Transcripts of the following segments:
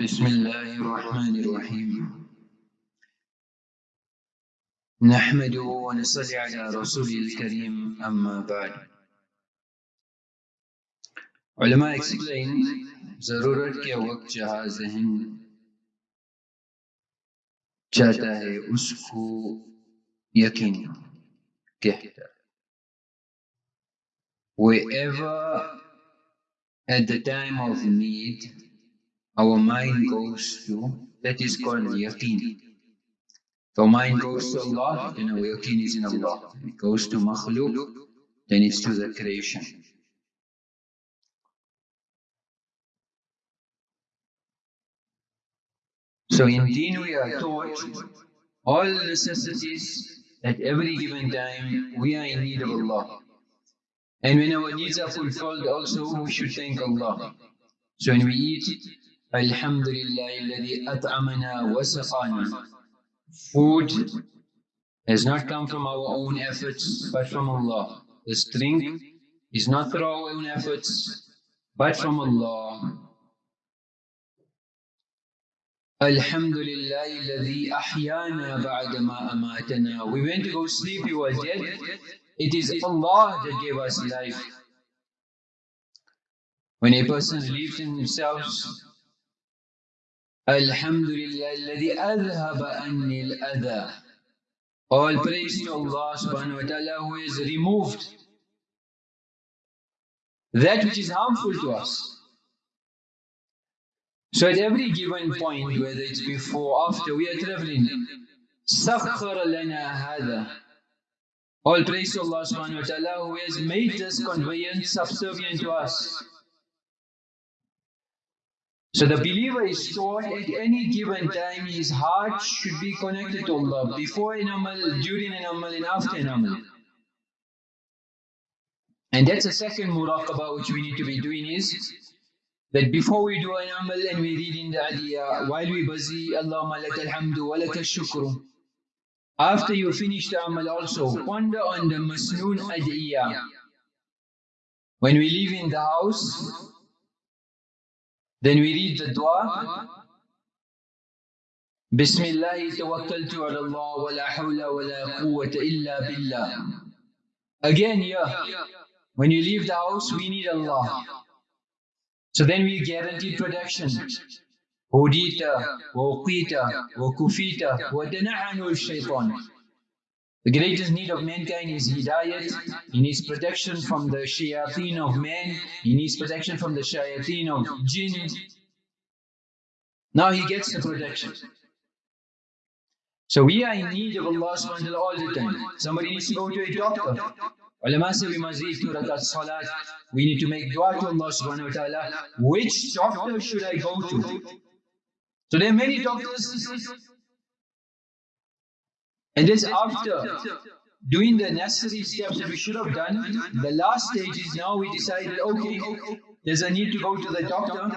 بسم الله الرحمن الرحيم نحمده ونصلي على رسول الكريم أما بعد علماء explain ضرورت के वक्त जहाँ जहन चाहता है उसको यकीन कहता है wherever at the time of need our mind goes to, that is called yaqeen. Our mind goes to Allah, then our yaqeen is in Allah. It goes to makhluk, then it's to the creation. So in deen we are taught all necessities at every given time we are in need of Allah. And when our needs are fulfilled also we should thank Allah. So when we eat, Alladhi at'amana wa saqana. Food has not come from our own efforts but from Allah. This drink is not through our own efforts but from Allah. Alladhi ahyana ba'da ma amatana. We went to go sleep, we were dead. It is Allah that gave us life. When a person believes in himself, Alhamdulillah alladhi adhaba anni al-adha. All praise to Allah subhanahu wa ta'ala who has removed that which is harmful to us. So at every given point, whether it's before or after, we are traveling. سَخَّرَ لَنَا هَذَا All praise to Allah subhanahu wa ta'ala who has made this conveyance subservient to us. So the believer is taught at any given time his heart should be connected to Allah before an amal, during an amal and after an amal. And that's the second muraqabah which we need to be doing is that before we do an amal and we read in the adiyah, while we busy, Allahumma laka alhamdu wa laka shukru. After you finish the amal also, ponder on the masnoon adiyah. When we leave in the house, then we read the dua. Bismillah tawakkaltu ala Allah wa la hawla wa la quwwata illa billah. Again, yeah. When you leave the house, we need Allah. So then we guarantee protection. Hudita, Waqita, Wakufita, Wadana'anu shaitan. The greatest need of mankind is hidayat. He needs protection from the shayateen of man. He needs protection from the shayateen of jinn. Now he gets the protection. So we are in need of Allah subhanahu wa all the time. Somebody needs to go to a doctor. Ulama say we must read two rakat salat. We need to make dua to Allah subhanahu wa ta'ala. Which doctor should I go to? So there are many doctors. And this after doing the necessary steps that we should have done, the last stage is now we decided, okay, there's a need to go to the doctor.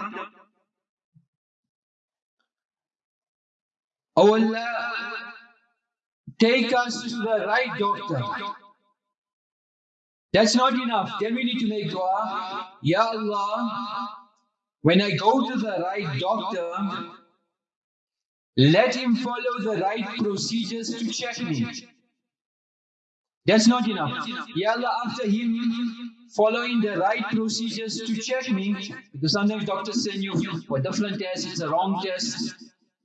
Oh Allah, take us to the right doctor. That's not enough. Then we need to make dua. Ya Allah, when I go to the right doctor, let him follow the right procedures to check me. That's not enough. Ya Allah, after him following the right procedures to check me, because sometimes doctors send you for different tests, it's a wrong test.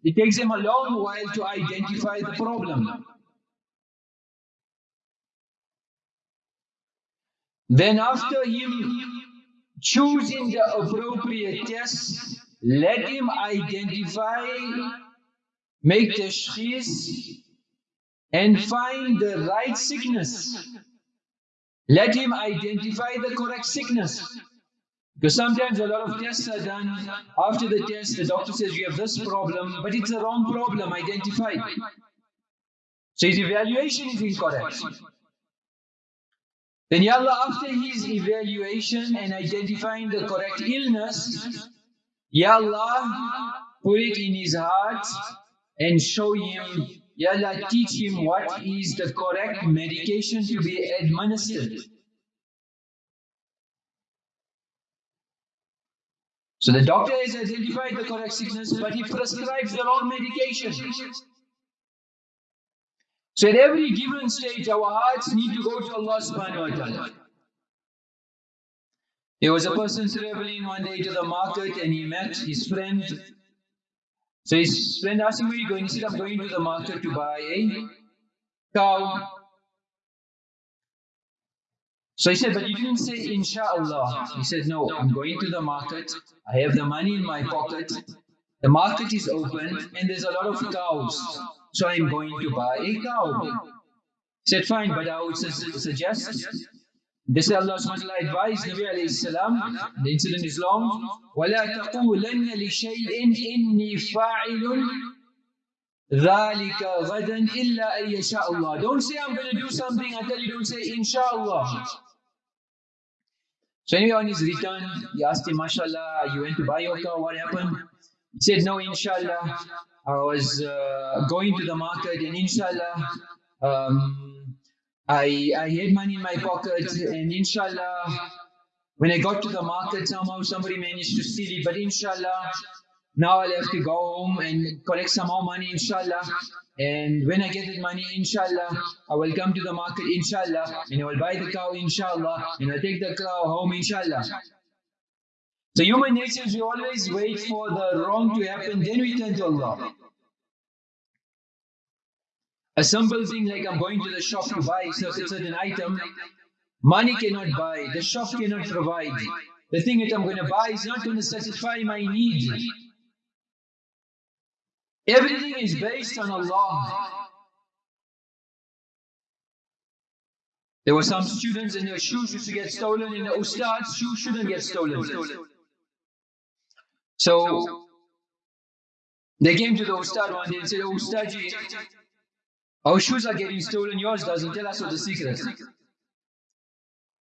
It takes them a long while to identify the problem. Then after him choosing the appropriate test, let him identify, make tashkhis and find the right sickness. Let him identify the correct sickness. Because sometimes a lot of tests are done. After the test, the doctor says you have this problem, but it's a wrong problem identified. So his evaluation is incorrect. Then Ya Allah, after his evaluation and identifying the correct illness, Ya Allah, put it in his heart and show him, Ya Allah, teach him what is the correct medication to be administered. So the doctor has identified the correct sickness, but he prescribes the wrong medication. So at every given stage, our hearts need to go to Allah subhanahu wa ta'ala. There was a person traveling one day to the market and he met his friend. So friend asked him, where you going? He said, I'm going to the market to buy a cow. So he said, but you didn't say inshallah. He said, no, I'm going to the market. I have the money in my pocket. The market is open and there's a lot of cows. So I'm going to buy a cow. He said, fine, but I would su suggest this is Allah subhanahu advised Nabi alayhi salam, the incident is long, وَلَا تَقُولَنَّ لِشَيْءٍ إِنِّي فَاعِلٌ ذَلِكَ غَدًا إِلَّا أَن يَشَاءَ اللَّهِ Don't say I'm going to do something until you don't say inshallah. So anyway, on his return, he asked him, mashallah, you went to buy your car, what happened? He said, no, inshallah, I was uh, going to the market and inshallah, um, I, I had money in my pocket and inshallah, when I got to the market, somehow somebody managed to steal it, but inshallah, now I'll have to go home and collect some more money, inshallah. And when I get that money, inshallah, I will come to the market, inshallah, and I will buy the cow, inshallah, and I'll take the cow home, inshallah. So human nature we always wait for the wrong to happen, then we turn to Allah. A simple thing like I'm going to the shop to buy a certain item, money cannot buy, the shop cannot provide. The thing that I'm going to buy is not going to satisfy my need. Everything is based on Allah. There were some students and their shoes used to get stolen and the ustad's shoes shouldn't get stolen. So they came to the ustad one day and said, oh, Ustadji, our shoes are getting stolen, yours doesn't. Tell us what the secret.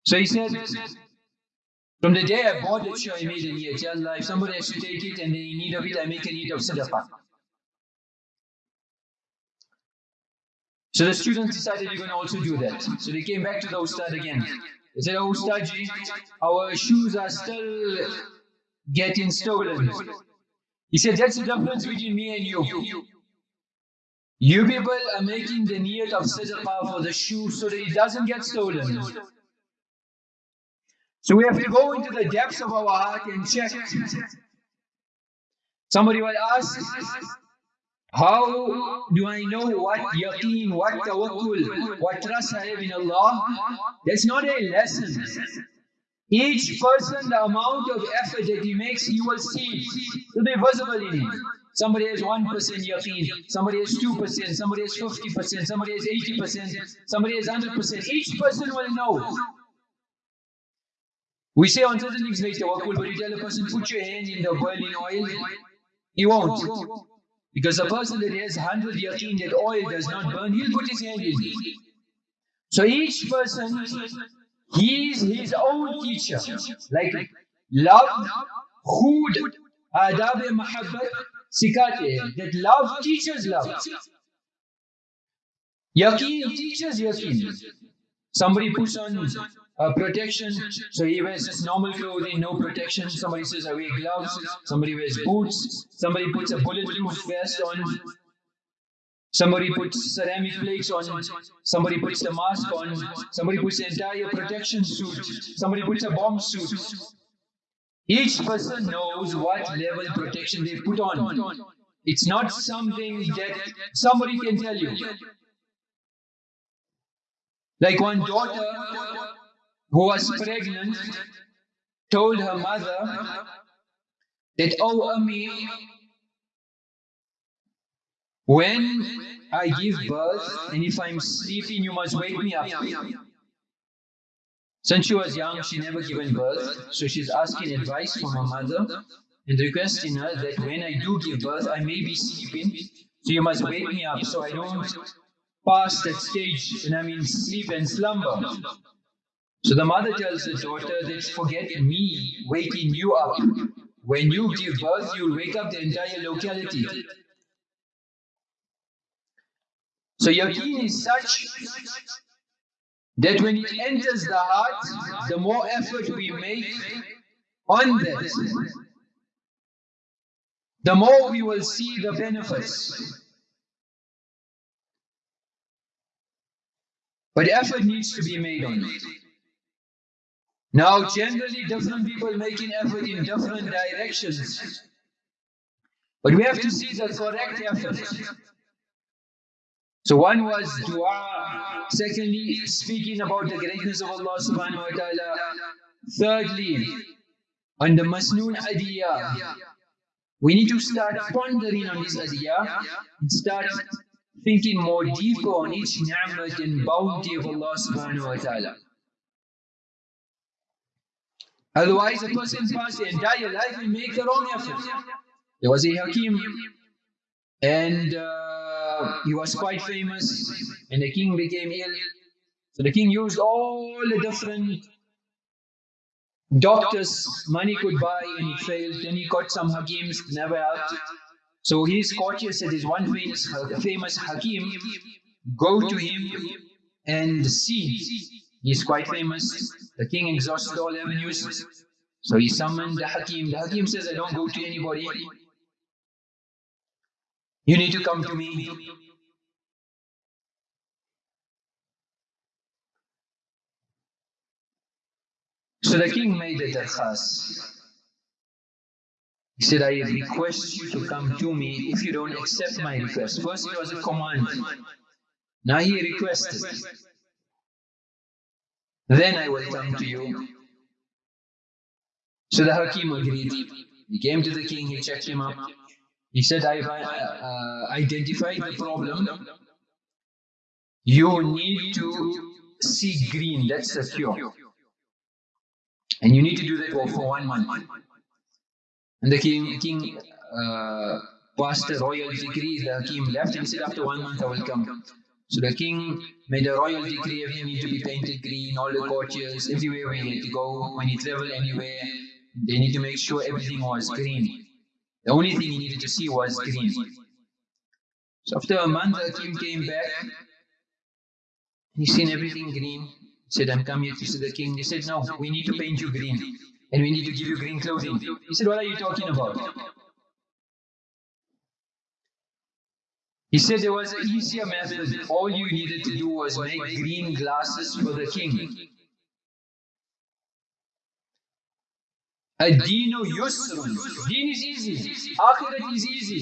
So he said, from the day I bought it, I made a niyat. Allah, if somebody has to take it and they need of it, I make a need of sadaqah. So the students decided we're going to also do that. So they came back to the ustad again. They said, oh Ustadji, our shoes are still getting stolen. He said, that's the difference between me and you. You people are making the need of sadaqah for the shoe so that it doesn't get stolen. So we have to go into the depths of our heart and check. Somebody will ask, how do I know what yaqeen, what tawakkul, what trust I have in Allah? That's not a lesson. Each person, the amount of effort that he makes, he will see. It will be visible in him. Somebody has 1% yaqeen, somebody has 2%, somebody has 50%, somebody has 80%, somebody has 100%. Each person will know. We say on certain things make tawakkul, but you tell a person, put your hand in the boiling oil, he won't. Because a person that has 100 yaqeen that oil does not burn, he'll put his hand in. So each person, he is his own teacher. Like love, khud, adab mahabbat, सिखाते हैं that love teaches love yaqeen teaches yaqeen somebody puts on uh, protection so he wears just normal clothing no protection somebody says I wear gloves somebody wears boots somebody puts a bulletproof vest on Somebody puts ceramic flakes on, somebody puts the mask on, somebody puts the entire protection suit, somebody puts a bomb suit. Each person knows what level protection they put on. It's not something that somebody can tell you. Like one daughter who was pregnant told her mother that, oh, Ami, when I give birth and if I'm sleeping, you must wake me up. Since she was young, she never given birth, so she's asking advice from her mother and requesting her that when I do give birth, I may be sleeping, so you must wake me up so I don't pass that stage when I'm in sleep and slumber. So the mother tells the daughter that forget me waking you up. When you give birth, you'll wake up the entire locality. So yaqeen is such that when it enters the heart, the more effort we make on that, the more we will see the benefits. But effort needs to be made on it. Now, generally, different people making effort in different directions. But we have to see the correct effort. So one was dua. Secondly, speaking about the greatness of Allah subhanahu wa ta'ala. Thirdly, on the Masnoon Adiyah. We need to start pondering on this Adiyah and start thinking more deeper on each ni'mat and bounty of Allah subhanahu wa ta'ala. Otherwise, a person passes the entire life and make the wrong effort. There was a Hakim, and uh, Um, he was quite famous, and the king became ill. So the king used all the different doctors money could buy, and he failed. Then he got some Hakims, never helped. So his courtiers said, "There's one famous, famous Hakim. Go to him and see." He's quite famous. The king exhausted all avenues. So he summoned the Hakim. The Hakim says, I don't go to anybody. You need to come to me. So the king made a darkhas. He said, I request you to come to me if you don't accept my request. First it was a command. Now he requested. Then I will come to you. So the Hakim agreed. He came to the king, he checked him up. He said, I've uh, identified the problem. You need to see green, that's the cure. And you need to do that for one month. And the king, king uh, passed a royal decree, the Hakim left and said, after one month I will come. So the king made a royal decree, everything need to be painted green, all the courtiers, everywhere we need to go, when he travel anywhere, they need to make sure everything was green. The only thing he needed to see was green. So after a month, the king came back, he seen everything green. He said, I'm coming to see the king. He said, no, we need to paint you green, and we need to give you green clothing. He said, what are you talking about? He said there was an easier method. All you needed to do was make green glasses for the king. Ad-deenu yusrun. Deen is easy. Akhirat is easy.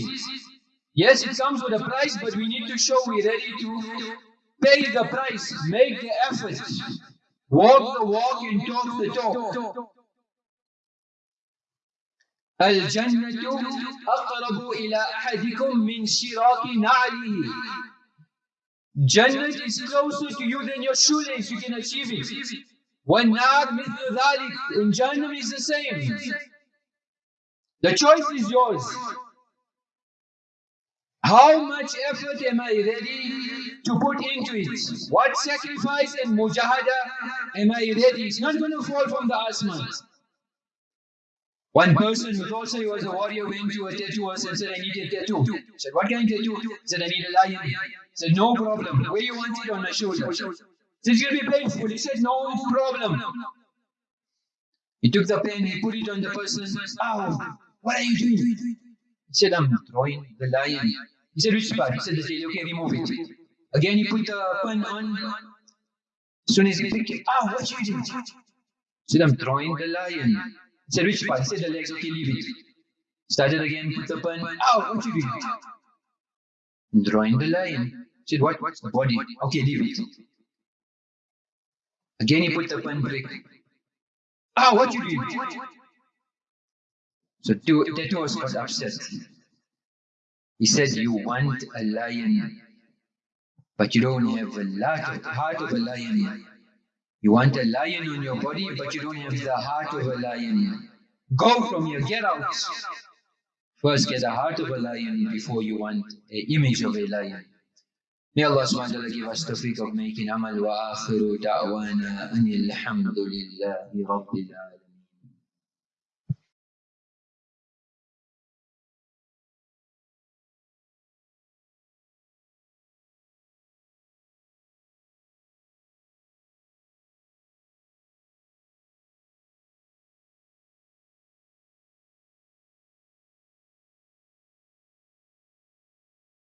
Yes, it comes with a price, but we need to show we're ready to pay the price, make the effort, walk the walk and talk the talk. الجنة أقرب إلى أحدكم من شراك نعله Jannah is closer to you than your shoelace, you can achieve it. والنار مثل ذلك in Jannah is the same. The choice is yours. How much effort am I ready to put into it? What sacrifice and mujahada am I ready? It's not going to fall from the asman. One person who thought he was a warrior went to a tattooist and said, I need a tattoo. He said, what kind of tattoo? He said, I need a lion. He said, no problem. Where you want it on my shoulder? Said, it's going to be painful. He said, no problem. He took the pen, he put it on the person. Ow, what are you doing? He said, I'm drawing the lion. He said, which part? He said, the. Okay, remove it. Again, he put the pen on. As soon as he picked it, ah, what you doing? He said, I'm drawing the lion. He said, which part? He said, the legs. Okay, leave it. Started again, put the pen. Ow, what you doing? Drawing the lion. He said, what? What's the body? Okay, leave it. Again, he put the pen break. Ah, what you doing? So two, the two was got upset. He said, you want a lion, but you don't have a lot of heart of a lion. You want a lion on your body, but you don't have the heart of a lion. Go from here, get out. First get the heart of a lion before you want an image of a lion. May Allah subhanahu wa ta'ala give us the freak of making amal wa akhiru da'wana anil hamdulillahi rabbil alamin.